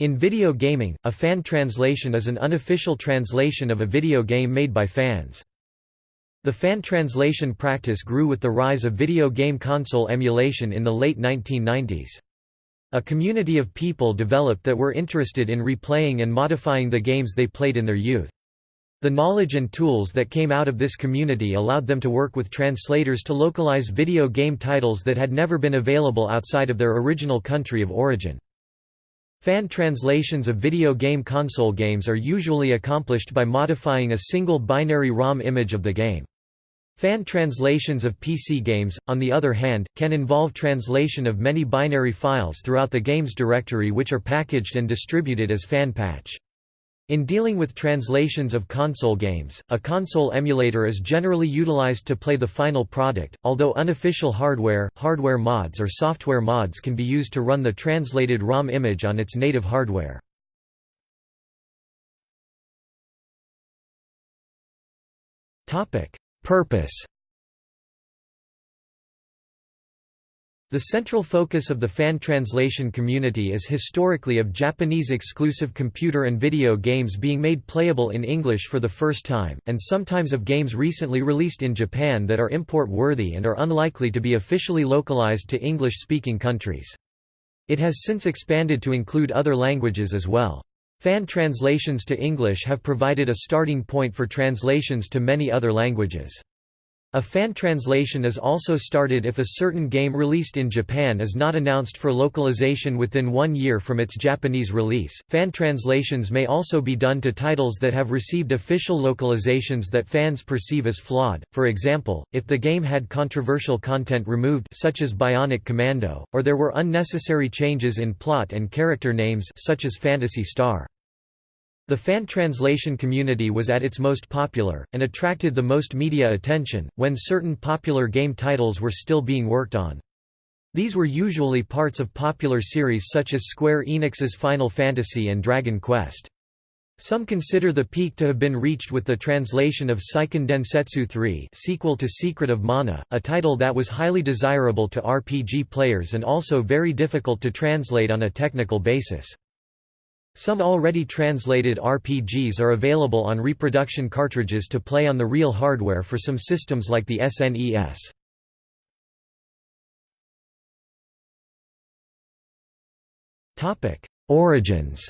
In video gaming, a fan translation is an unofficial translation of a video game made by fans. The fan translation practice grew with the rise of video game console emulation in the late 1990s. A community of people developed that were interested in replaying and modifying the games they played in their youth. The knowledge and tools that came out of this community allowed them to work with translators to localize video game titles that had never been available outside of their original country of origin. Fan translations of video game console games are usually accomplished by modifying a single binary ROM image of the game. Fan translations of PC games, on the other hand, can involve translation of many binary files throughout the game's directory which are packaged and distributed as fan patch. In dealing with translations of console games, a console emulator is generally utilized to play the final product, although unofficial hardware, hardware mods or software mods can be used to run the translated ROM image on its native hardware. Purpose The central focus of the fan translation community is historically of Japanese-exclusive computer and video games being made playable in English for the first time, and sometimes of games recently released in Japan that are import-worthy and are unlikely to be officially localized to English-speaking countries. It has since expanded to include other languages as well. Fan translations to English have provided a starting point for translations to many other languages. A fan translation is also started if a certain game released in Japan is not announced for localization within one year from its Japanese release. Fan translations may also be done to titles that have received official localizations that fans perceive as flawed. For example, if the game had controversial content removed, such as Bionic Commando, or there were unnecessary changes in plot and character names, such as Phantasy Star. The fan translation community was at its most popular, and attracted the most media attention, when certain popular game titles were still being worked on. These were usually parts of popular series such as Square Enix's Final Fantasy and Dragon Quest. Some consider the peak to have been reached with the translation of Seiken Densetsu 3 sequel to Secret of Mana, a title that was highly desirable to RPG players and also very difficult to translate on a technical basis. Some already translated RPGs are available on reproduction cartridges to play on the real hardware for some systems like the SNES. Origins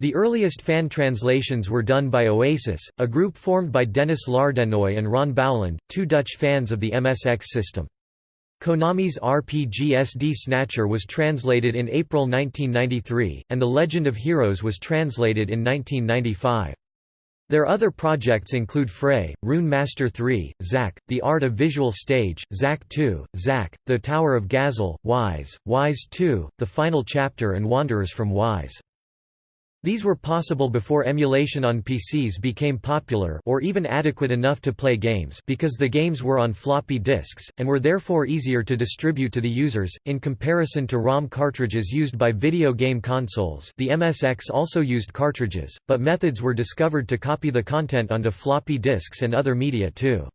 The earliest fan translations were done by Oasis, a group formed by Dennis Lardenoy and Ron Bouwland, two Dutch fans of the MSX system. Konami's RPG SD Snatcher was translated in April 1993, and The Legend of Heroes was translated in 1995. Their other projects include Fray, Rune Master 3, Xak, The Art of Visual Stage, Xak 2, Xak, The Tower of Gazzel, Ys, Ys 2, The Final Chapter and Wanderers from Ys. These were possible before emulation on PCs became popular or even adequate enough to play games because the games were on floppy disks, and were therefore easier to distribute to the users, in comparison to ROM cartridges used by video game consoles the MSX also used cartridges, but methods were discovered to copy the content onto floppy disks and other media too.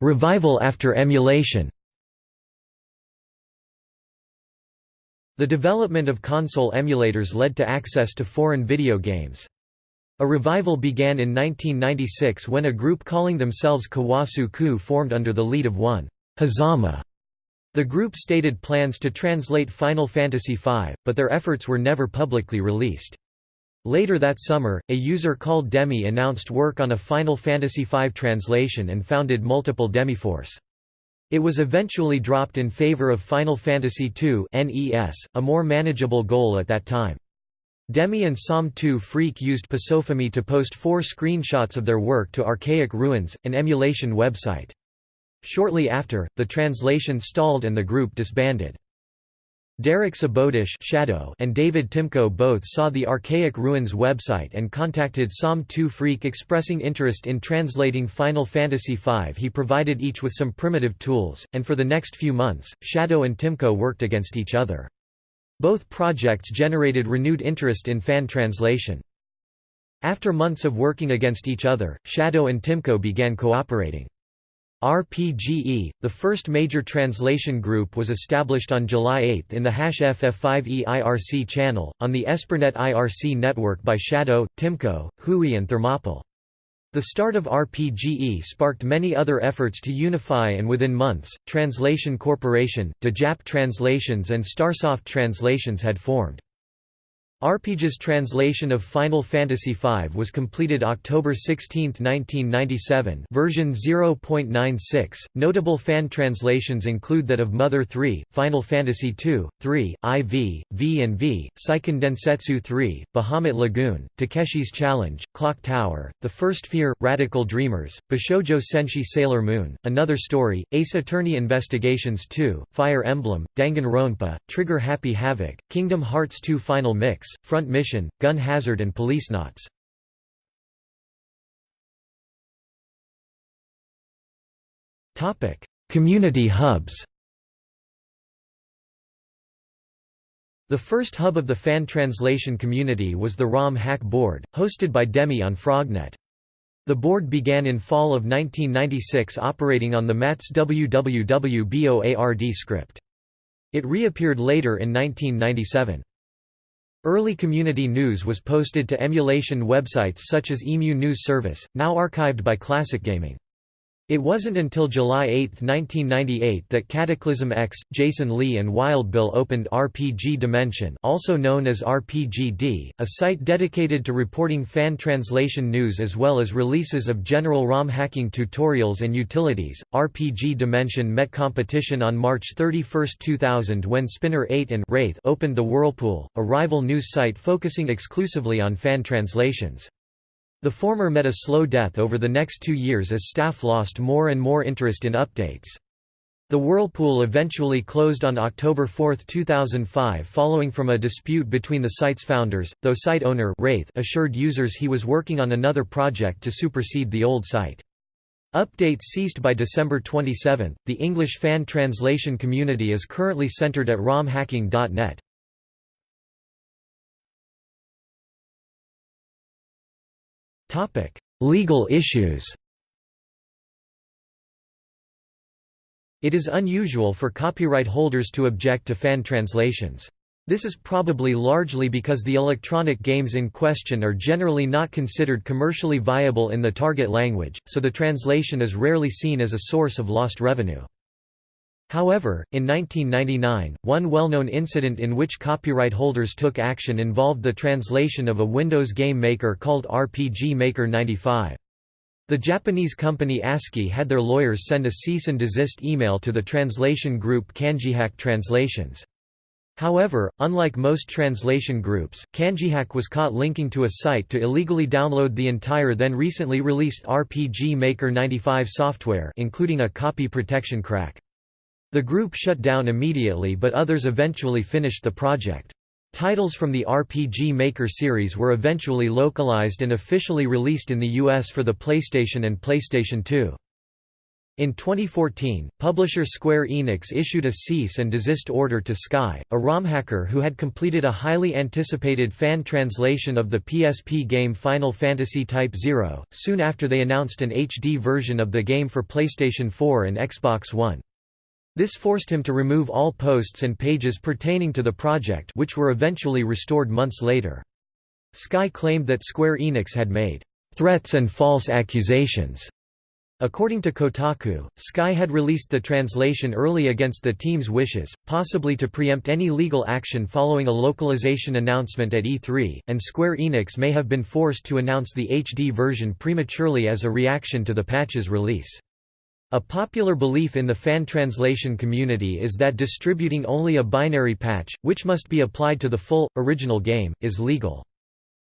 Revival after emulation The development of console emulators led to access to foreign video games. A revival began in 1996 when a group calling themselves Kawasu Ku formed under the lead of one Hazama. The group stated plans to translate Final Fantasy V, but their efforts were never publicly released. Later that summer, a user called Demi announced work on a Final Fantasy V translation and founded multiple Demiforce. It was eventually dropped in favor of Final Fantasy II NES, a more manageable goal at that time. Demi and Som2 Freak used Pasofami to post four screenshots of their work to Archaic Ruins, an emulation website. Shortly after, the translation stalled and the group disbanded. Derek Sobodash Shadow and David Timko both saw the Archaic Ruins website and contacted Som2 Freak expressing interest in translating Final Fantasy V. He provided each with some primitive tools, and for the next few months, Shadow and Timko worked against each other. Both projects generated renewed interest in fan translation. After months of working against each other, Shadow and Timko began cooperating. RPGE, the first major translation group was established on July 8 in the FF5E IRC channel, on the EsperNet IRC network by Shadow, Timko, Hui and Thermopyl. The start of RPGE sparked many other efforts to unify and within months, Translation Corporation, DeJap Translations and Starsoft Translations had formed. RPGE's translation of Final Fantasy V was completed October 16, 1997 version 0.96. Notable fan translations include that of Mother 3, Final Fantasy II, 3, IV, V and V, Seiken Densetsu 3, Bahamut Lagoon, Takeshi's Challenge, Clock Tower, The First Fear, Radical Dreamers, Bishoujo Senshi Sailor Moon, Another Story, Ace Attorney Investigations 2, Fire Emblem, Danganronpa, Trigger Happy Havoc, Kingdom Hearts 2 Final Mix, Front Mission, Gun Hazard and Police Policenauts. Community hubs The first hub of the fan translation community was the ROM Hack board, hosted by Demi on Frognet. The board began in fall of 1996 operating on the MATS WWW script. It reappeared later in 1997. Early community news was posted to emulation websites such as Emu News Service, now archived by Classic Gaming. It wasn't until July 8, 1998 that Cataclysm X, Jason Lee and Wild Bill opened RPG Dimension also known as RPGD, a site dedicated to reporting fan translation news as well as releases of general ROM hacking tutorials and utilities. RPG Dimension met competition on March 31, 2000 when Spinner 8 and Wraith opened the Whirlpool, a rival news site focusing exclusively on fan translations. The former met a slow death over the next two years as staff lost more and more interest in updates. The Whirlpool eventually closed on October 4, 2005 following from a dispute between the site's founders, though site owner Wraith assured users he was working on another project to supersede the old site. Updates ceased by December 27. The English fan translation community is currently centered at romhacking.net. Legal issues It is unusual for copyright holders to object to fan translations. This is probably largely because the electronic games in question are generally not considered commercially viable in the target language, so the translation is rarely seen as a source of lost revenue. However, in 1999, one well-known incident in which copyright holders took action involved the translation of a Windows game maker called RPG Maker 95. The Japanese company ASCII had their lawyers send a cease and desist email to the translation group Kanjihack Translations. However, unlike most translation groups, Kanjihack was caught linking to a site to illegally download the entire then recently released RPG Maker 95 software including a copy protection crack. The group shut down immediately but others eventually finished the project. Titles from the RPG Maker series were eventually localized and officially released in the US for the PlayStation and PlayStation 2. In 2014, publisher Square Enix issued a cease and desist order to Sky, a ROM hacker who had completed a highly anticipated fan translation of the PSP game Final Fantasy Type 0, soon after they announced an HD version of the game for PlayStation 4 and Xbox One. This forced him to remove all posts and pages pertaining to the project which were eventually restored months later. Sky claimed that Square Enix had made threats and false accusations. According to Kotaku, Sky had released the translation early against the team's wishes, possibly to preempt any legal action following a localization announcement at E3, and Square Enix may have been forced to announce the HD version prematurely as a reaction to the patch's release. A popular belief in the fan translation community is that distributing only a binary patch, which must be applied to the full, original game, is legal.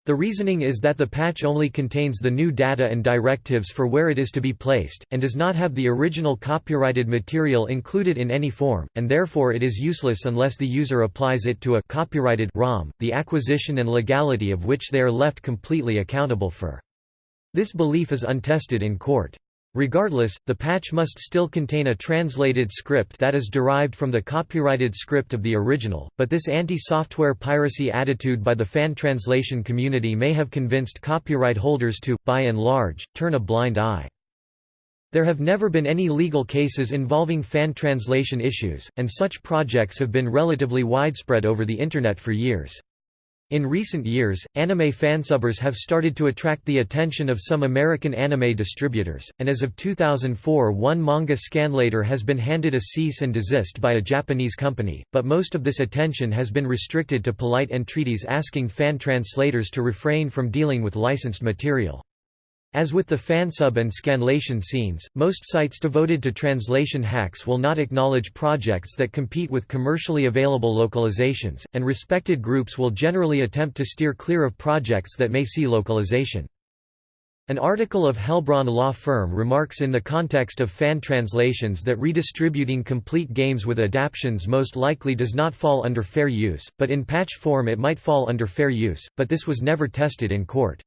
The reasoning is that the patch only contains the new data and directives for where it is to be placed, and does not have the original copyrighted material included in any form, and therefore it is useless unless the user applies it to a copyrighted ROM, the acquisition and legality of which they are left completely accountable for. This belief is untested in court. Regardless, the patch must still contain a translated script that is derived from the copyrighted script of the original, but this anti-software piracy attitude by the fan translation community may have convinced copyright holders to, by and large, turn a blind eye. There have never been any legal cases involving fan translation issues, and such projects have been relatively widespread over the Internet for years. In recent years, anime fansubbers have started to attract the attention of some American anime distributors, and as of 2004 one manga scanlator has been handed a cease and desist by a Japanese company, but most of this attention has been restricted to polite entreaties asking fan translators to refrain from dealing with licensed material. As with the fansub and scanlation scenes, most sites devoted to translation hacks will not acknowledge projects that compete with commercially available localizations, and respected groups will generally attempt to steer clear of projects that may see localization. An article of Heilbronn law firm remarks in the context of fan translations that redistributing complete games with adaptions most likely does not fall under fair use, but in patch form it might fall under fair use, but this was never tested in court.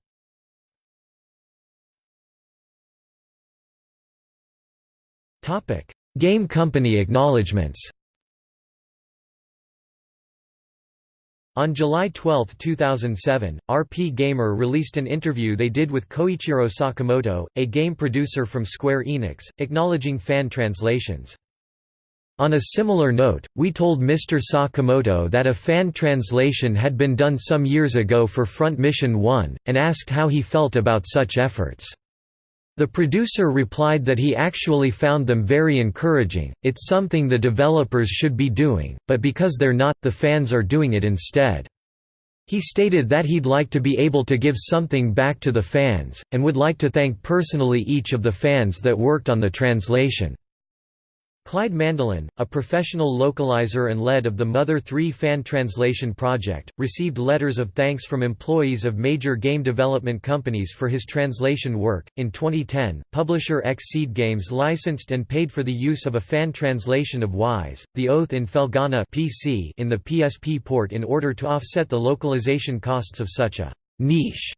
Game company acknowledgements On July 12, 2007, RPGamer released an interview they did with Koichiro Sakamoto, a game producer from Square Enix, acknowledging fan translations. On a similar note, we told Mr. Sakamoto that a fan translation had been done some years ago for Front Mission 1, and asked how he felt about such efforts. The producer replied that he actually found them very encouraging, it's something the developers should be doing, but because they're not, the fans are doing it instead. He stated that he'd like to be able to give something back to the fans, and would like to thank personally each of the fans that worked on the translation. Clyde Mandelin, a professional localizer and lead of the Mother 3 fan translation project, received letters of thanks from employees of major game development companies for his translation work. In 2010, publisher Xseed Games licensed and paid for the use of a fan translation of Ys, The Oath in Felghana PC in the PSP port in order to offset the localization costs of such a niche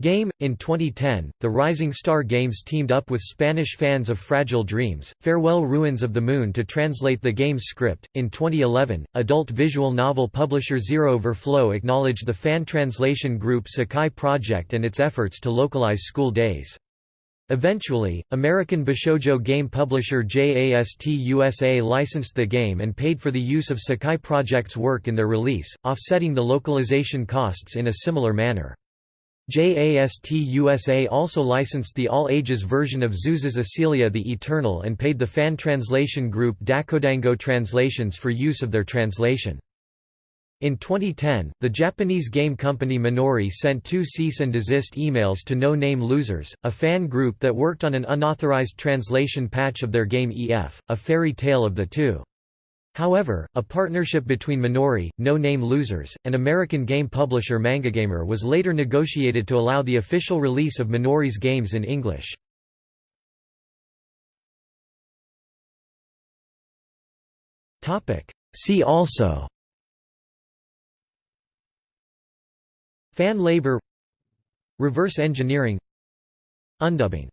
Game. In 2010, the Rising Star Games teamed up with Spanish fans of Fragile Dreams, Farewell Ruins of the Moon to translate the game's script. In 2011, adult visual novel publisher Zero Verflow acknowledged the fan translation group Sekai Project and its efforts to localize School Days. Eventually, American Bishoujo game publisher JAST USA licensed the game and paid for the use of Sekai Project's work in their release, offsetting the localization costs in a similar manner. JAST USA also licensed the all-ages version of Xuse's Aselia the Eternal and paid the fan translation group Dakkodango Translations for use of their translation. In 2010, the Japanese game company Minori sent two cease and desist emails to No Name Losers, a fan group that worked on an unauthorized translation patch of their game EF, A Fairy Tale of the Two. However, a partnership between Minori, No Name Losers, and American game publisher Mangagamer was later negotiated to allow the official release of Minori's games in English. See also Fan labor Reverse engineering Undubbing